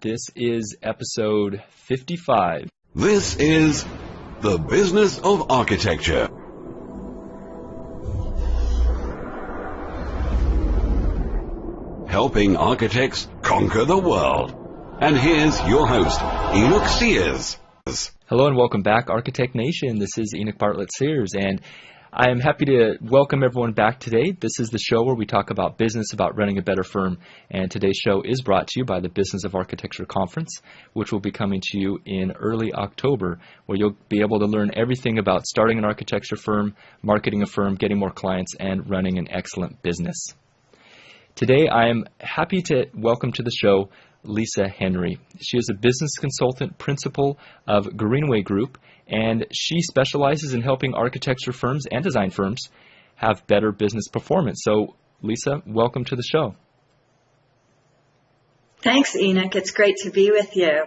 This is episode 55. This is The Business of Architecture. Helping architects conquer the world. And here's your host, Enoch Sears. Hello and welcome back, Architect Nation. This is Enoch Bartlett Sears, and I am happy to welcome everyone back today. This is the show where we talk about business, about running a better firm, and today's show is brought to you by the Business of Architecture Conference, which will be coming to you in early October, where you'll be able to learn everything about starting an architecture firm, marketing a firm, getting more clients, and running an excellent business. Today, I am happy to welcome to the show Lisa Henry. She is a business consultant principal of Greenway Group, and she specializes in helping architecture firms and design firms have better business performance. So, Lisa, welcome to the show. Thanks, Enoch. It's great to be with you.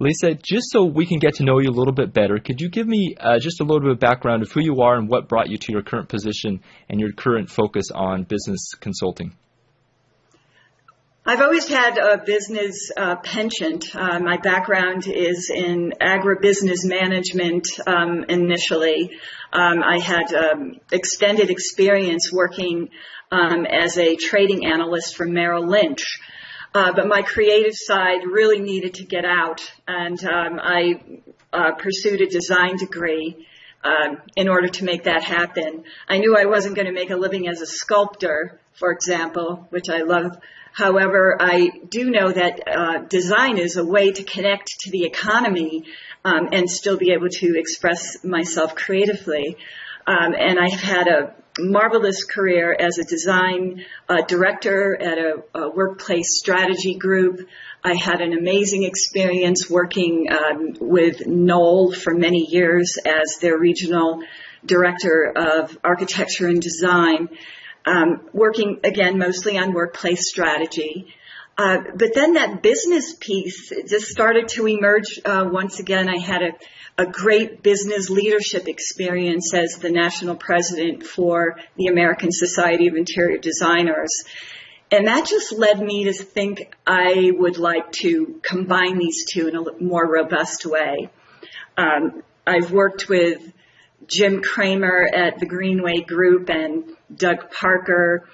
Lisa, just so we can get to know you a little bit better, could you give me uh, just a little bit of background of who you are and what brought you to your current position and your current focus on business consulting? I've always had a business uh, penchant. Uh, my background is in agribusiness management um, initially. Um, I had um, extended experience working um, as a trading analyst for Merrill Lynch. Uh, but my creative side really needed to get out, and um, I uh, pursued a design degree. Uh, in order to make that happen, I knew I wasn't going to make a living as a sculptor, for example, which I love However, I do know that uh, design is a way to connect to the economy um, and still be able to express myself creatively. Um, and I've had a marvelous career as a design uh, director at a, a, workplace strategy group. I had an amazing experience working um, with Knoll for many years as their regional director of architecture and design working again mostly on workplace strategy. Uh, but then that business piece just started to emerge uh, once again. I had a, a great business leadership experience as the national president for the American Society of Interior Designers. And that just led me to think I would like to combine these two in a more robust way. Um, I've worked with Jim Cramer at the Greenway Group and Doug Parker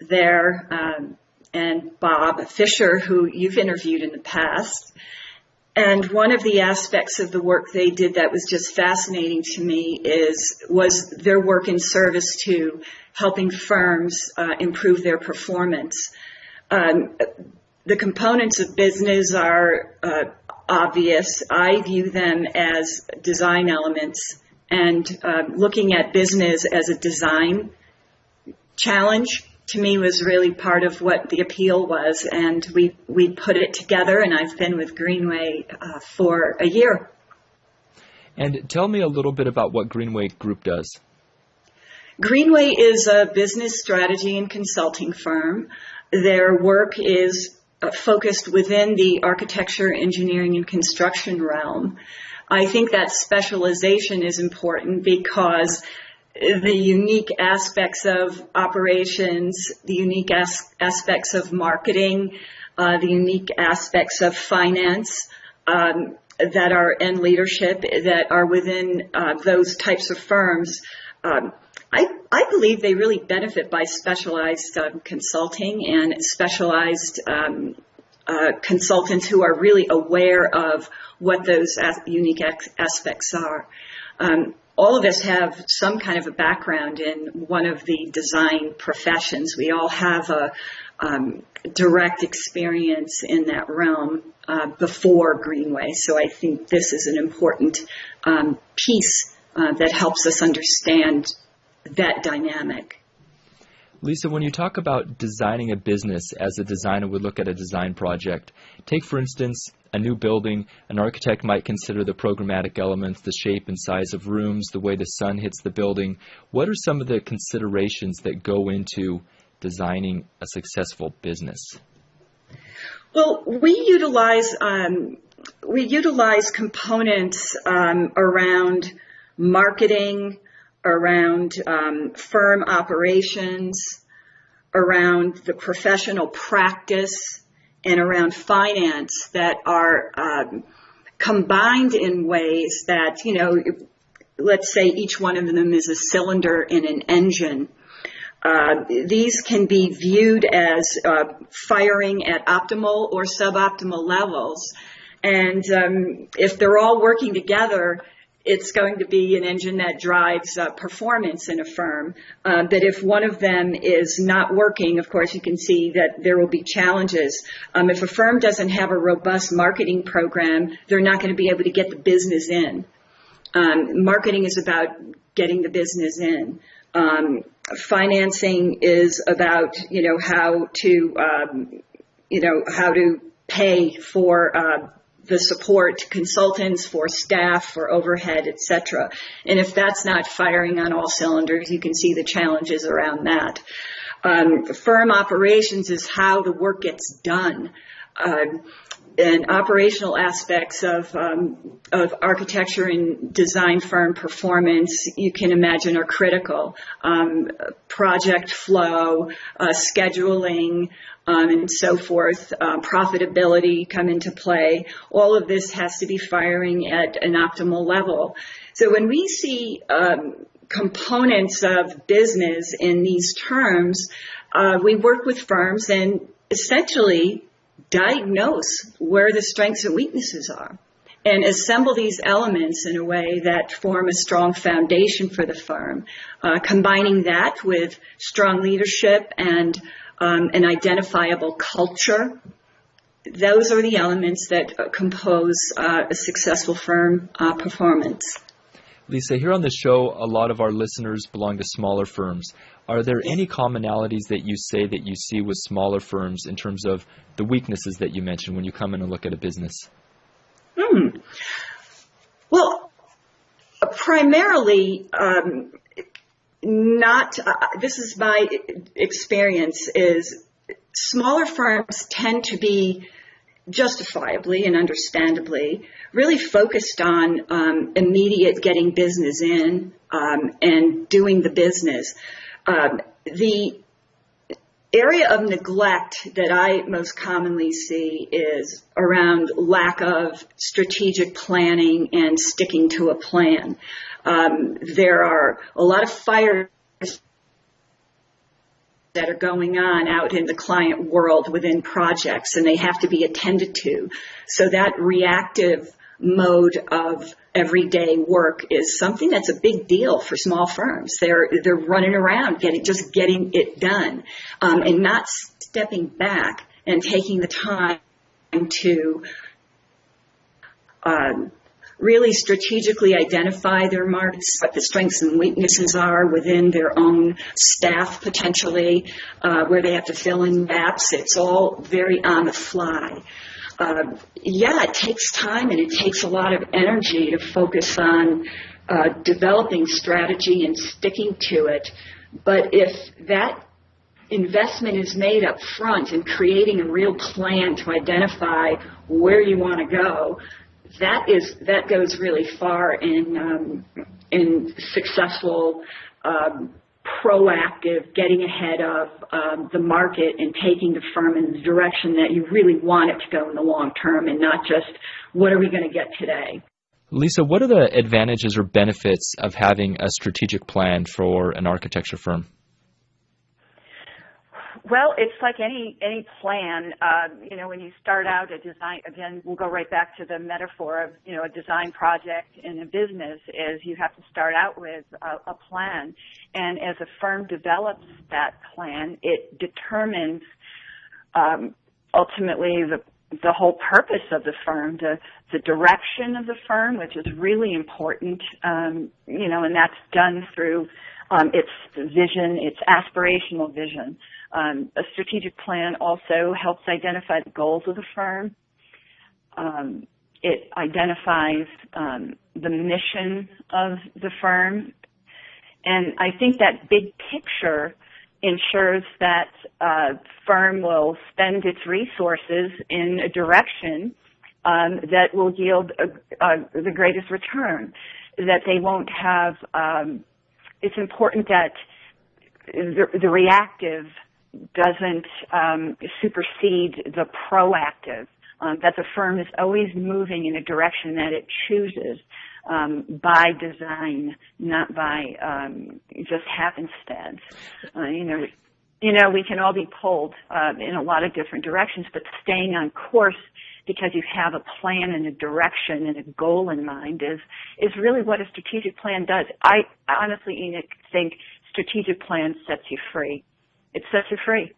there, um, and Bob Fisher, who you've interviewed in the past. And one of the aspects of the work they did that was just fascinating to me is was their work in service to helping firms uh, improve their performance. Um, the components of business are uh, obvious. I view them as design elements and uh, looking at business as a design challenge to me was really part of what the appeal was and we we put it together and I've been with Greenway uh, for a year. And tell me a little bit about what Greenway Group does. Greenway is a business strategy and consulting firm. Their work is uh, focused within the architecture, engineering, and construction realm. I think that specialization is important because the unique aspects of operations, the unique as- aspects of marketing, uh, the unique aspects of finance um, that are and leadership that are within uh, those types of firms. Um, I, I, believe they really benefit by specialized um, consulting and specialized um, uh, consultants who are really aware of what those unique aspects are. Um, all of us have some kind of a background in one of the design professions. We all have a um, direct experience in that realm uh, before Greenway. So I think this is an important um, piece uh, that helps us understand that dynamic. Lisa, when you talk about designing a business as a designer would look at a design project, take for instance a new building, an architect might consider the programmatic elements, the shape and size of rooms, the way the sun hits the building. What are some of the considerations that go into designing a successful business? Well, we utilize um, we utilize components um, around marketing, around um, firm operations, around the professional practice and around finance that are um, combined in ways that, you know, let's say each one of them is a cylinder in an engine. Uh, these can be viewed as uh, firing at optimal or suboptimal levels. And um, if they're all working together, it's going to be an engine that drives uh, performance in a firm. Uh, but if one of them is not working, of course, you can see that there will be challenges. Um, if a firm doesn't have a robust marketing program, they're not going to be able to get the business in. Um, marketing is about getting the business in. Um, financing is about you know how to um, you know how to pay for uh, the support consultants, for staff, for overhead, etc. And if that's not firing on all cylinders, you can see the challenges around that. Um, firm operations is how the work gets done. Uh, and operational aspects of um, of architecture and design firm performance, you can imagine, are critical. Um, project flow, uh, scheduling, um, and so forth, uh, profitability come into play. All of this has to be firing at an optimal level. So when we see um, components of business in these terms, uh, we work with firms and essentially diagnose where the strengths and weaknesses are and assemble these elements in a way that form a strong foundation for the firm, uh, combining that with strong leadership and um, an identifiable culture. Those are the elements that uh, compose uh, a successful firm uh, performance. Lisa, here on the show, a lot of our listeners belong to smaller firms. Are there any commonalities that you say that you see with smaller firms in terms of the weaknesses that you mentioned when you come in and look at a business? Hmm. Well, primarily, um, not. Uh, this is my experience. Is smaller firms tend to be justifiably and understandably really focused on um, immediate getting business in um, and doing the business. Um, the area of neglect that I most commonly see is around lack of strategic planning and sticking to a plan. Um, there are a lot of fires that are going on out in the client world within projects and they have to be attended to. So that reactive mode of everyday work is something that's a big deal for small firms. They're they're running around getting just getting it done, um, and not stepping back and taking the time to um, really strategically identify their markets, what the strengths and weaknesses are within their own staff potentially, uh, where they have to fill in gaps. It's all very on the fly. Uh, yeah, it takes time and it takes a lot of energy to focus on uh, developing strategy and sticking to it. But if that investment is made up front in creating a real plan to identify where you want to go, that is that goes really far in um, in successful um, proactive getting ahead of um, the market and taking the firm in the direction that you really want it to go in the long term and not just what are we going to get today. Lisa, what are the advantages or benefits of having a strategic plan for an architecture firm? Well, it's like any any plan. Uh, you know, when you start out a design, again, we'll go right back to the metaphor of you know a design project in a business. Is you have to start out with a, a plan, and as a firm develops that plan, it determines um, ultimately the the whole purpose of the firm, the the direction of the firm, which is really important. Um, you know, and that's done through um, its vision, its aspirational vision. Um, a strategic plan also helps identify the goals of the firm. Um, it identifies um, the mission of the firm. And I think that big picture ensures that a firm will spend its resources in a direction um, that will yield a, a, the greatest return. That they won't have. Um, it's important that the, the reactive doesn't um, supersede the proactive. Um, that the firm is always moving in a direction that it chooses um, by design, not by um, just happenstance. Uh, you know, you know, we can all be pulled uh, in a lot of different directions, but staying on course because you have a plan and a direction and a goal in mind is is really what a strategic plan does. I honestly, Enoch, think strategic plan sets you free. It sets you free.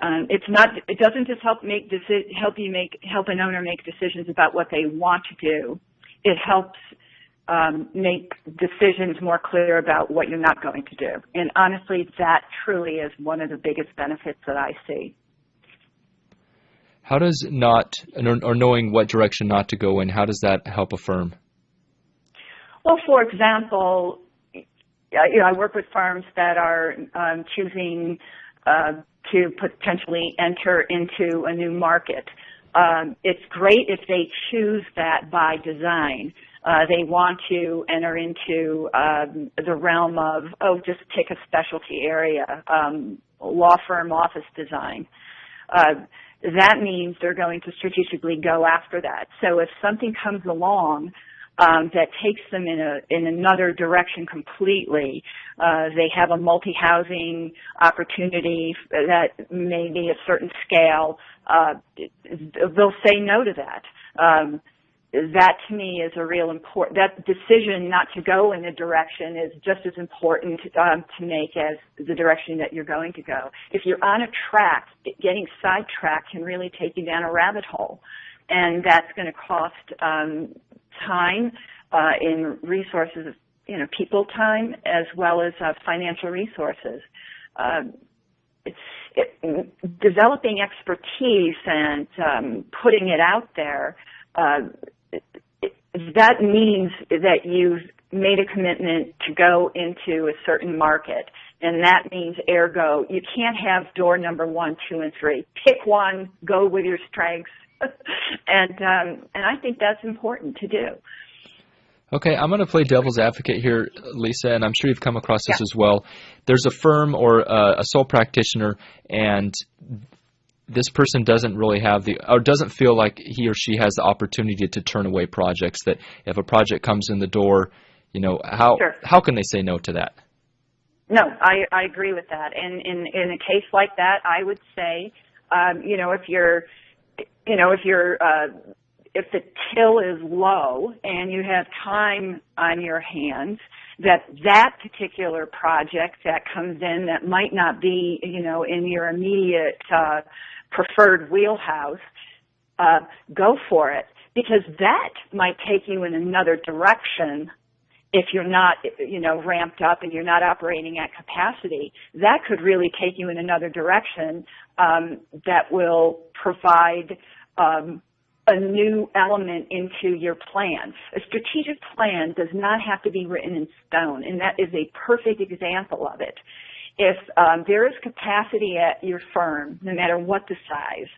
Um, it's not. It doesn't just help make deci- help you make help an owner make decisions about what they want to do. It helps um, make decisions more clear about what you're not going to do. And honestly, that truly is one of the biggest benefits that I see. How does not or knowing what direction not to go in? How does that help a firm? Well, for example, you know, I work with firms that are um, choosing uh, to potentially enter into a new market. Um, it's great if they choose that by design. Uh, they want to enter into um, the realm of, oh, just pick a specialty area, um, law firm office design. Uh, that means they're going to strategically go after that. So if something comes along um, that takes them in a in another direction completely, uh, they have a multi-housing opportunity that may be a certain scale. Uh, they'll say no to that. Um, that to me is a real important, that decision not to go in a direction is just as important um, to make as the direction that you're going to go. If you're on a track, getting sidetracked can really take you down a rabbit hole. And that's going to cost um, time uh, in resources, you know, people time as well as uh, financial resources. Uh, it, developing expertise and um, putting it out there uh, that means that you've made a commitment to go into a certain market. And that means ergo, you can't have door number one, two, and three. Pick one, go with your strengths. and, um, and I think that's important to do. Okay, I'm going to play devil's advocate here, Lisa, and I'm sure you've come across this yeah. as well. There's a firm or a, a sole practitioner, and this person doesn't really have the or doesn't feel like he or she has the opportunity to turn away projects that if a project comes in the door you know how sure. how can they say no to that no i i agree with that and in in a case like that i would say um you know if you're you know if you're uh if the till is low and you have time on your hands that that particular project that comes in that might not be you know in your immediate uh preferred wheelhouse, uh, go for it because that might take you in another direction if you're not, you know, ramped up and you're not operating at capacity, that could really take you in another direction um, that will provide um, a new element into your plan. A strategic plan does not have to be written in stone, and that is a perfect example of it if um, there is capacity at your firm, no matter what the size,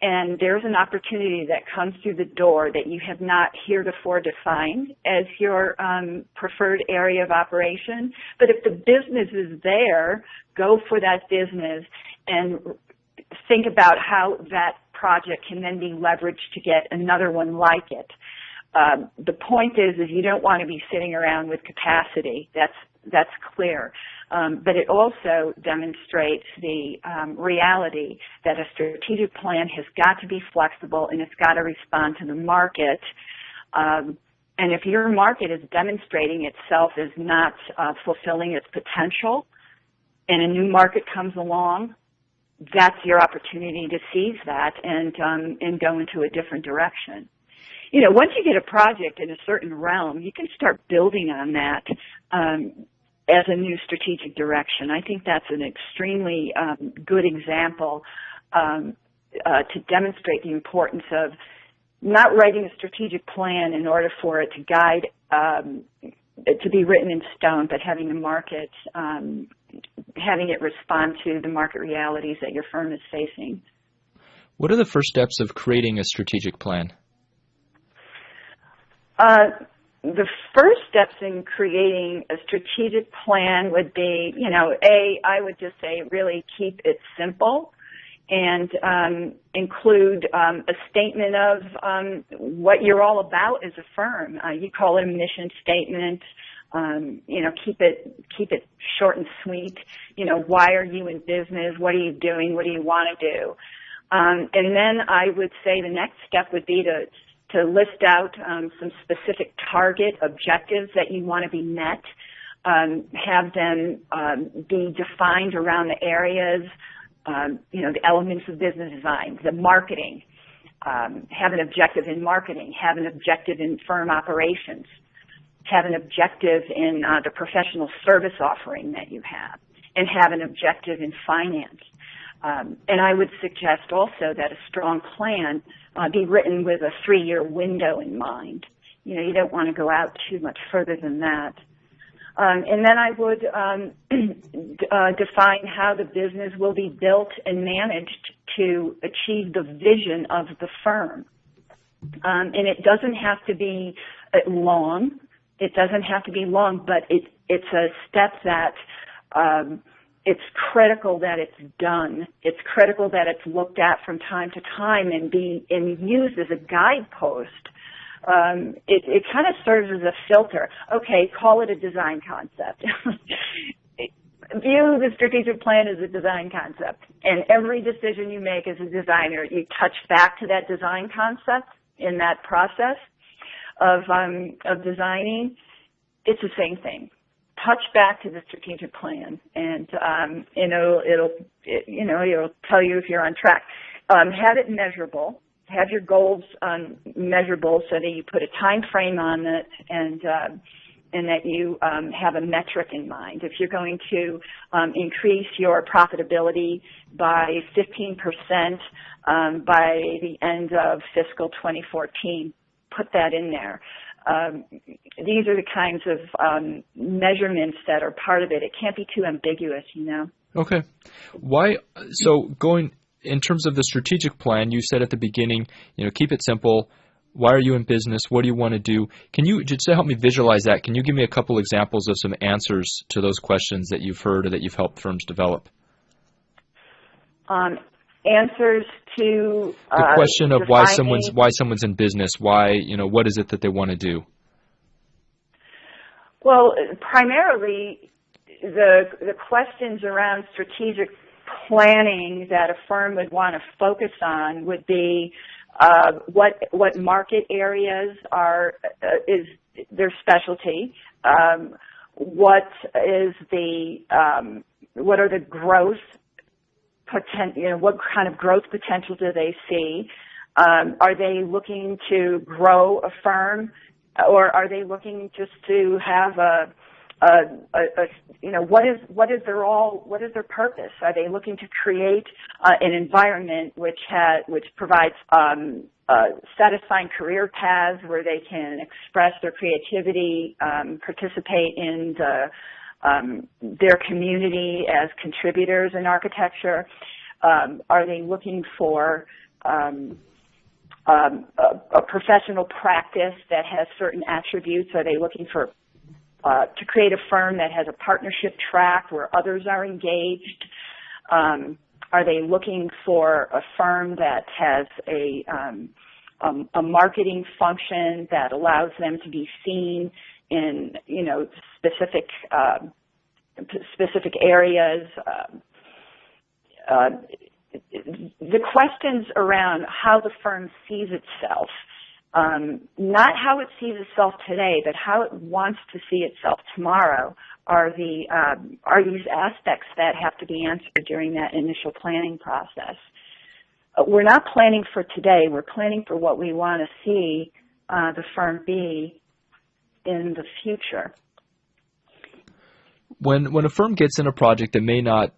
and there's an opportunity that comes through the door that you have not heretofore defined as your um, preferred area of operation, but if the business is there, go for that business and think about how that project can then be leveraged to get another one like it. Um, the point is, is you don't want to be sitting around with capacity. That's that's clear. Um, but it also demonstrates the um, reality that a strategic plan has got to be flexible and it's got to respond to the market. Um, and if your market is demonstrating itself as not uh, fulfilling its potential, and a new market comes along, that's your opportunity to seize that and um, and go into a different direction you know, once you get a project in a certain realm, you can start building on that um, as a new strategic direction. I think that's an extremely um, good example um, uh, to demonstrate the importance of not writing a strategic plan in order for it to guide um, to be written in stone, but having the market um, having it respond to the market realities that your firm is facing. What are the first steps of creating a strategic plan? Uh, the first steps in creating a strategic plan would be, you know, a I would just say really keep it simple and um, include um, a statement of um, what you're all about as a firm. Uh, you call it a mission statement. Um, you know, keep it keep it short and sweet. You know, why are you in business? What are you doing? What do you want to do? Um, and then I would say the next step would be to to list out um, some specific target objectives that you want to be met. Um, have them um, be defined around the areas, um, you know, the elements of business design, the marketing. Um, have an objective in marketing. Have an objective in firm operations. Have an objective in uh, the professional service offering that you have, and have an objective in finance. Um, and I would suggest also that a strong plan uh, be written with a three-year window in mind. You know, you don't want to go out too much further than that. Um, and then I would um, uh, define how the business will be built and managed to achieve the vision of the firm. Um, and it doesn't have to be uh, long. It doesn't have to be long, but it, it's a step that um, it's critical that it's done. It's critical that it's looked at from time to time and be and used as a guidepost. Um, it, it kind of serves as a filter. Okay, call it a design concept. View the strategic plan as a design concept, and every decision you make as a designer, you touch back to that design concept in that process of um, of designing. It's the same thing touch back to the strategic plan and um, you know it'll it, you know it'll tell you if you're on track. Um, have it measurable. Have your goals um, measurable so that you put a time frame on it and uh, and that you um, have a metric in mind. If you're going to um, increase your profitability by 15% um, by the end of fiscal 2014, put that in there um, these are the kinds of um, measurements that are part of it. It can't be too ambiguous, you know. Okay. Why? So going in terms of the strategic plan, you said at the beginning, you know, keep it simple. Why are you in business? What do you want to do? Can you just help me visualize that? Can you give me a couple examples of some answers to those questions that you've heard or that you've helped firms develop? Um, answers to uh, the question of why someone's why someone's in business. Why you know what is it that they want to do? Well, primarily the the questions around strategic planning that a firm would want to focus on would be uh, what what market areas are uh, is their specialty. Um, what is the um, what are the growth poten- you know, what kind of growth potential do they see? Um, are they looking to grow a firm, or are they looking just to have a, a, a, a you know, what is what is their all what is their purpose? Are they looking to create uh, an environment which has which provides um, uh, satisfying career paths where they can express their creativity, um, participate in the um, their community as contributors in architecture? Um, are they looking for um, um, a, a, professional practice that has certain attributes? Are they looking for uh, to create a firm that has a partnership track where others are engaged? Um, are they looking for a firm that has a um, um, a marketing function that allows them to be seen in you know specific uh, specific areas. Uh, uh, the questions around how the firm sees itself, um, not how it sees itself today, but how it wants to see itself tomorrow, are the um, are these aspects that have to be answered during that initial planning process. Uh, we're not planning for today. We're planning for what we want to see uh, the firm be in the future. When when a firm gets in a project that may not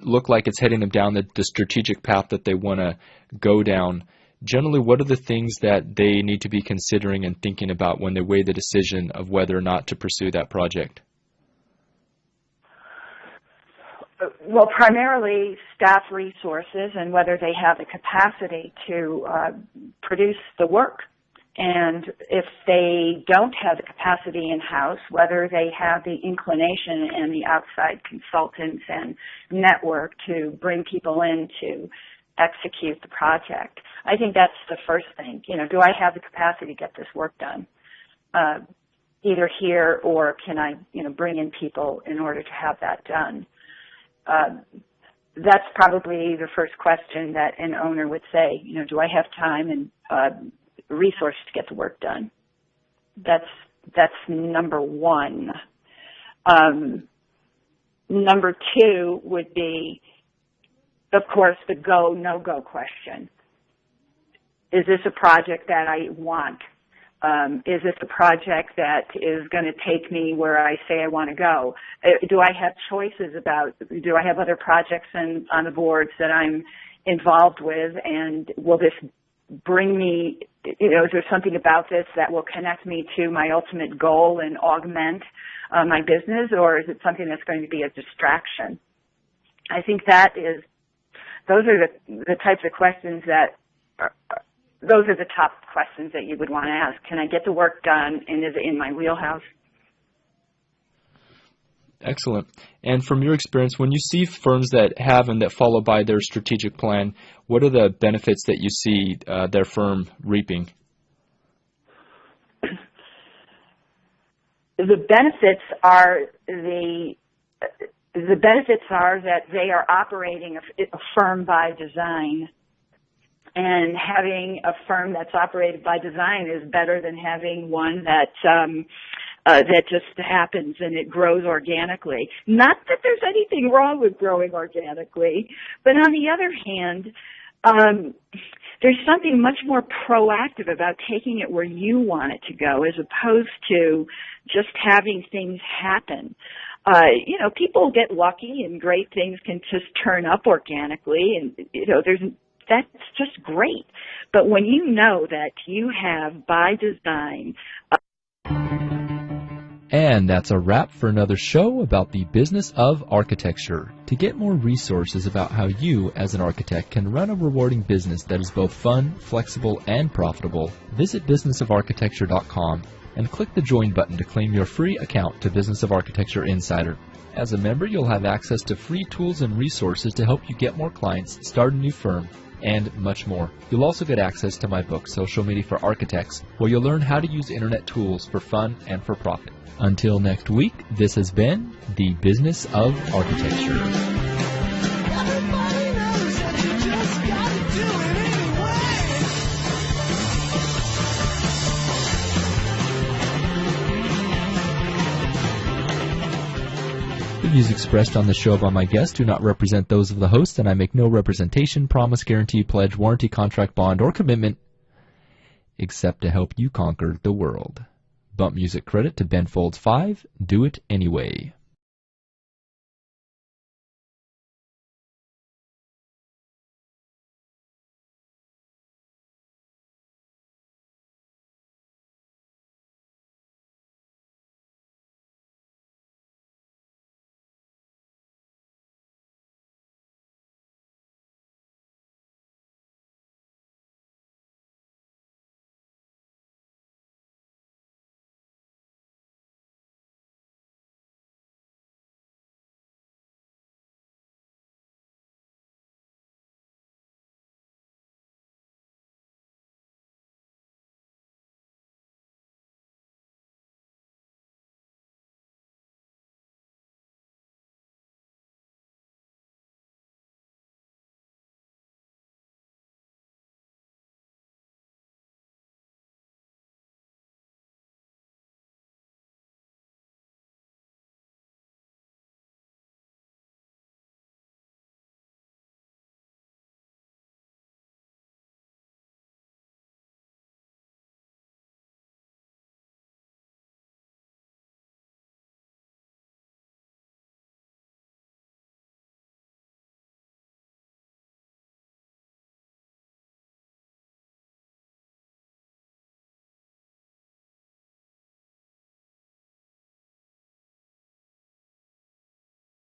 look like it's heading them down the, the strategic path that they want to go down, generally what are the things that they need to be considering and thinking about when they weigh the decision of whether or not to pursue that project? Well, primarily staff resources and whether they have the capacity to uh, produce the work and if they don't have the capacity in-house, whether they have the inclination and the outside consultants and network to bring people in to execute the project. I think that's the first thing. You know, do I have the capacity to get this work done? Uh, either here or can I, you know, bring in people in order to have that done? Uh, that's probably the first question that an owner would say, you know, do I have time and uh, resource to get the work done? That's that's number one. Um, number two would be, of course, the go no go question. Is this a project that I want? Um, is this a project that is going to take me where I say I want to go? Uh, do I have choices about, do I have other projects in, on the boards that I'm involved with and will this bring me, you know, is there something about this that will connect me to my ultimate goal and augment uh, my business or is it something that's going to be a distraction? I think that is, those are the, the types of questions that are, those are the top questions that you would want to ask. Can I get the work done and is it in my wheelhouse? Excellent. And from your experience, when you see firms that have and that follow by their strategic plan, what are the benefits that you see uh, their firm reaping? The benefits are the the benefits are that they are operating a, a firm by design and having a firm that's operated by design is better than having one that um, uh, that just happens and it grows organically. Not that there's anything wrong with growing organically, but on the other hand, um, there's something much more proactive about taking it where you want it to go as opposed to just having things happen. Uh, you know, people get lucky and great things can just turn up organically and, you know, there's that's just great. But when you know that you have by design. And that's a wrap for another show about the business of architecture. To get more resources about how you, as an architect, can run a rewarding business that is both fun, flexible, and profitable, visit businessofarchitecture.com and click the join button to claim your free account to Business of Architecture Insider. As a member, you'll have access to free tools and resources to help you get more clients, start a new firm, and much more. You'll also get access to my book, Social Media for Architects, where you'll learn how to use internet tools for fun and for profit. Until next week, this has been The Business of Architecture. Views expressed on the show by my guests do not represent those of the host, and I make no representation, promise, guarantee, pledge, warranty, contract, bond, or commitment except to help you conquer the world. Bump music credit to Ben Folds 5, Do It Anyway.